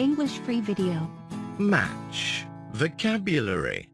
English free video. Match. Vocabulary.